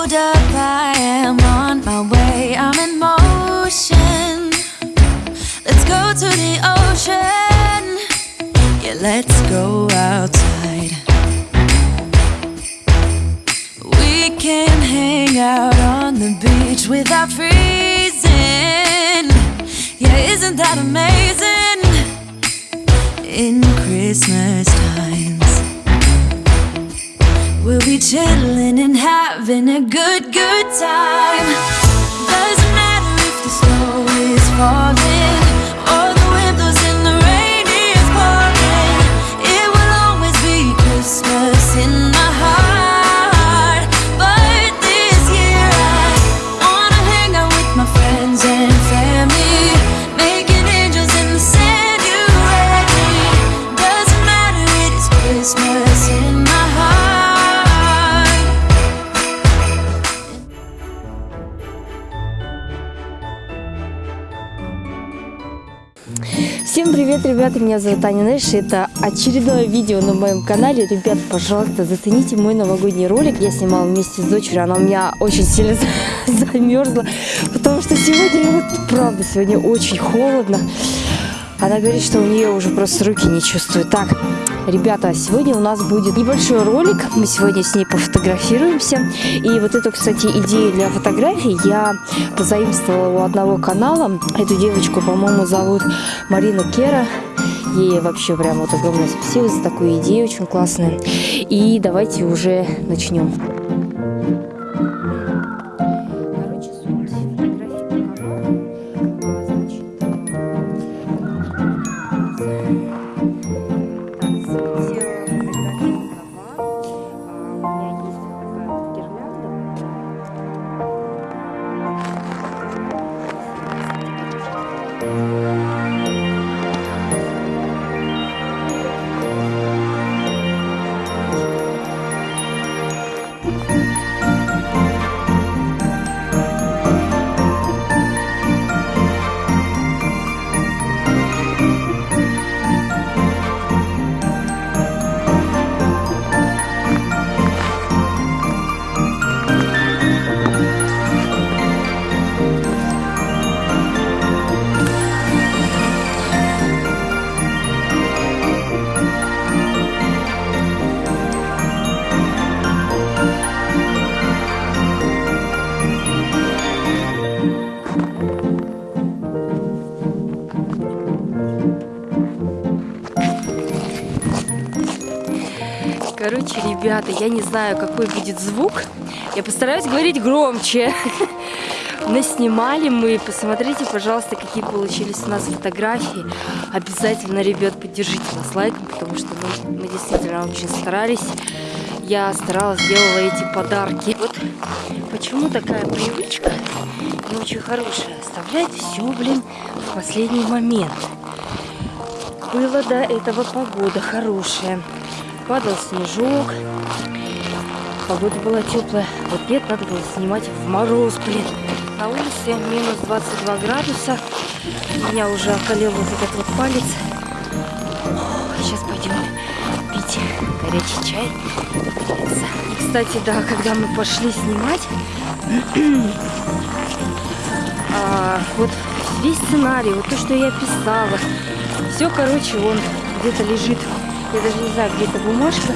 Hold up, I am on my way. I'm in motion. Let's go to the ocean. Yeah, let's go outside. We can hang out on the beach without freezing. Yeah, isn't that amazing? In Christmas times, we'll be chilling and having a good, good time. Всем привет, ребята, меня зовут Аня Нэш, это очередное видео на моем канале. Ребят, пожалуйста, зацените мой новогодний ролик. Я снимала вместе с дочерью, она у меня очень сильно замерзла, потому что сегодня, вот, правда, сегодня очень холодно. Она говорит, что у нее уже просто руки не чувствуют. Так, ребята, сегодня у нас будет небольшой ролик. Мы сегодня с ней пофотографируемся. И вот эту, кстати, идею для фотографий я позаимствовала у одного канала. Эту девочку, по-моему, зовут Марина Кера. Ей вообще прям вот огромное спасибо за такую идею, очень классная. И давайте уже начнем. 谢谢。Короче, ребята, я не знаю, какой будет звук. Я постараюсь говорить громче. Наснимали мы. Посмотрите, пожалуйста, какие получились у нас фотографии. Обязательно, ребят, поддержите нас лайком, потому что мы, мы действительно очень старались. Я старалась, делала эти подарки. Вот почему такая привычка не очень хорошая. Оставлять все, блин, в последний момент. Было до этого погода хорошая. Падал снежок. Погода была теплая. Вот нет, надо было снимать в мороз, блин. На улице минус 22 градуса. У меня уже околел вот этот вот палец. Сейчас пойдем пить горячий чай. И, кстати, да, когда мы пошли снимать, а, вот весь сценарий, вот то, что я писала, все, короче, он где-то лежит. Я даже не знаю, где эта бумажка.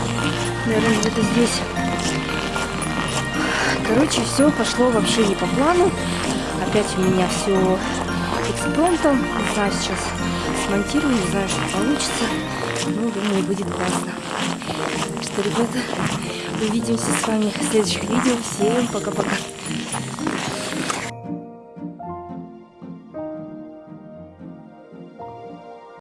Наверное, где-то здесь. Короче, все пошло вообще не по плану. Опять у меня все экспромтом. Не знаю, сейчас смонтирую, не знаю, что получится. Но думаю, будет классно. Так что, ребята, увидимся с вами в следующих видео. Всем пока-пока.